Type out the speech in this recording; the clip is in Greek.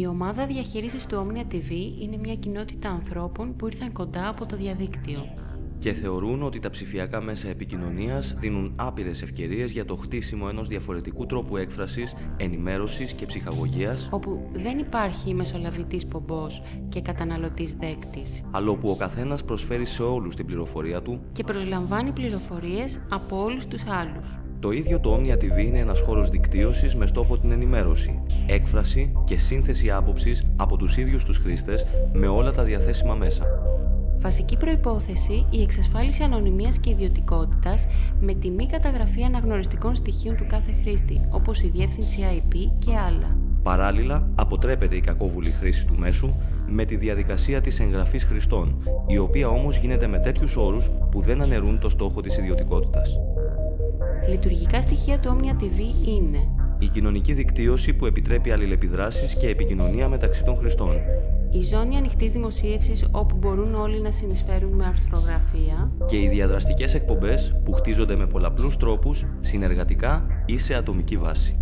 Η ομάδα διαχείρισης του Omnia TV είναι μια κοινότητα ανθρώπων που ήρθαν κοντά από το διαδίκτυο. και θεωρούν ότι τα ψηφιακά μέσα επικοινωνίας δίνουν άπειρες ευκαιρίες για το χτίσιμο ενός διαφορετικού τρόπου έκφρασης, ενημέρωσης και ψυχαγωγίας, όπου δεν υπάρχει μεσολαβητής πομπός και καταναλωτής δέκτης αλλά όπου ο καθένας προσφέρει σε όλους την πληροφορία του. και προσλαμβάνει πληροφορίες από όλους τους άλλους. Το ίδιο το Omnia TV είναι ένας χώρος δικτύωσης με στόχο την ενημέρωση, έκφραση και σύνθεση άποψης από τους ίδιους τους χρήστες με όλα τα διαθέσιμα μέσα. Βασική προϋπόθεση η εξασφάλιση ανωνυμίας και ιδιωτικότητας με τη μη καταγραφή αναγνωριστικών στοιχείων του κάθε χρήστη, όπως η διεύθυνση IP και άλλα. Παράλληλα, αποτρέπεται η κακόβουλη χρήση του μέσου με τη διαδικασία της εγγραφής χρηστών, η οποία όμως γίνεται με τέτοιους όρους που δεν αναιρούν το στόχο της ιδιωτικότητας. Λειτουργικά στοιχεία του Omnia TV είναι Η κοινωνική δικτύωση που επιτρέπει αλληλεπιδράσεις και επικοινωνία μεταξύ των χρηστών. η ζώνη ανοιχτής δημοσίευσης όπου μπορούν όλοι να συνεισφέρουν με αρθρογραφία, Και οι διαδραστικές εκπομπές που χτίζονται με πολλαπλούς τρόπους, συνεργατικά ή σε ατομική βάση.